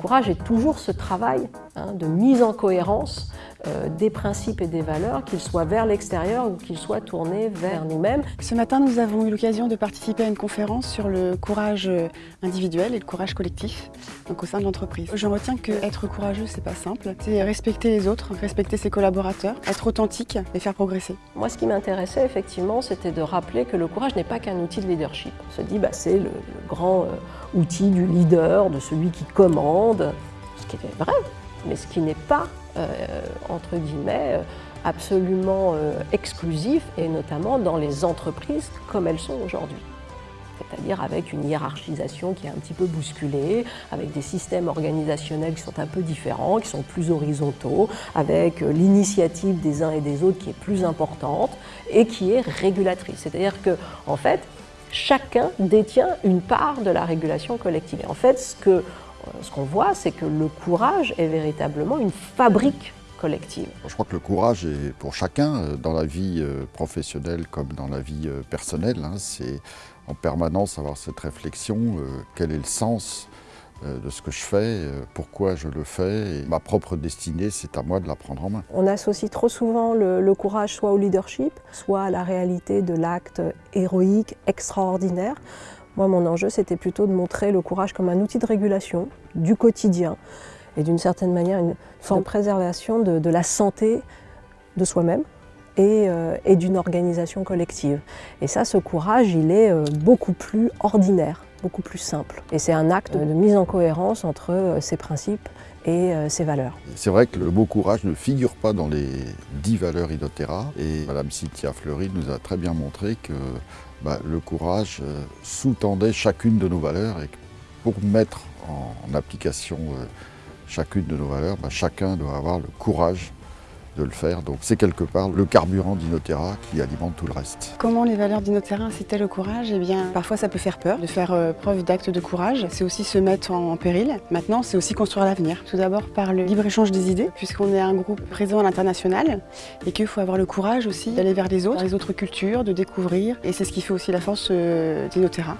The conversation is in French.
courage est toujours ce travail hein, de mise en cohérence euh, des principes et des valeurs, qu'ils soient vers l'extérieur ou qu'ils soient tournés vers nous-mêmes. Ce matin, nous avons eu l'occasion de participer à une conférence sur le courage euh, individuel et le courage collectif donc au sein de l'entreprise. Je retiens que être courageux, c'est pas simple. C'est respecter les autres, respecter ses collaborateurs, être authentique et faire progresser. Moi, ce qui m'intéressait effectivement, c'était de rappeler que le courage n'est pas qu'un outil de leadership. On se dit, bah, c'est le, grand euh, outil du leader, de celui qui commande, ce qui est vrai, mais ce qui n'est pas, entre guillemets, euh, absolument exclusif, et notamment dans les entreprises comme elles sont aujourd'hui c'est-à-dire avec une hiérarchisation qui est un petit peu bousculée, avec des systèmes organisationnels qui sont un peu différents, qui sont plus horizontaux, avec euh, l'initiative des uns et des autres qui est plus importante et qui est régulatrice. C'est-à-dire que, en fait, chacun détient une part de la régulation collective. Et en fait, ce que euh, ce qu'on voit, c'est que le courage est véritablement une fabrique collective. Je crois que le courage est pour chacun, euh, dans la vie professionnelle comme dans la vie personnelle. Hein, c'est en permanence avoir cette réflexion, euh, quel est le sens euh, de ce que je fais, euh, pourquoi je le fais. Et ma propre destinée, c'est à moi de la prendre en main. On associe trop souvent le, courage soit au leadership, soit à la réalité de l'acte héroïque, extraordinaire. Moi, mon enjeu, c'était plutôt de montrer le courage comme un outil de régulation du quotidien et d'une certaine manière une forme de préservation de la santé de soi-même, euh, et, d'une organisation collective. Et ça, ce courage, il est euh, beaucoup plus ordinaire, beaucoup plus simple. Et c'est un acte de mise en cohérence entre euh, ces principes et ces valeurs. C'est vrai que le mot courage ne figure pas dans les dix valeurs Inotera et Madame Cynthia Fleury nous a très bien montré que bah, le courage sous-tendait chacune de nos valeurs et pour mettre en application chacune de nos valeurs, bah, chacun doit avoir le courage de le faire. Donc c'est quelque part le carburant d'Inotera qui alimente tout le reste. Comment les valeurs d'Inotera incitaient le courage? Eh bien, parfois ça peut faire peur de faire euh, preuve d'actes de courage. C'est aussi se mettre en, péril. Maintenant, c'est aussi construire l'avenir. Tout d'abord par le libre-échange des idées, puisqu'on est un groupe présent à l'international et qu'il faut avoir le courage aussi d'aller vers les autres, les autres cultures, de découvrir. Et c'est ce qui fait aussi la force euh, d'Inotera.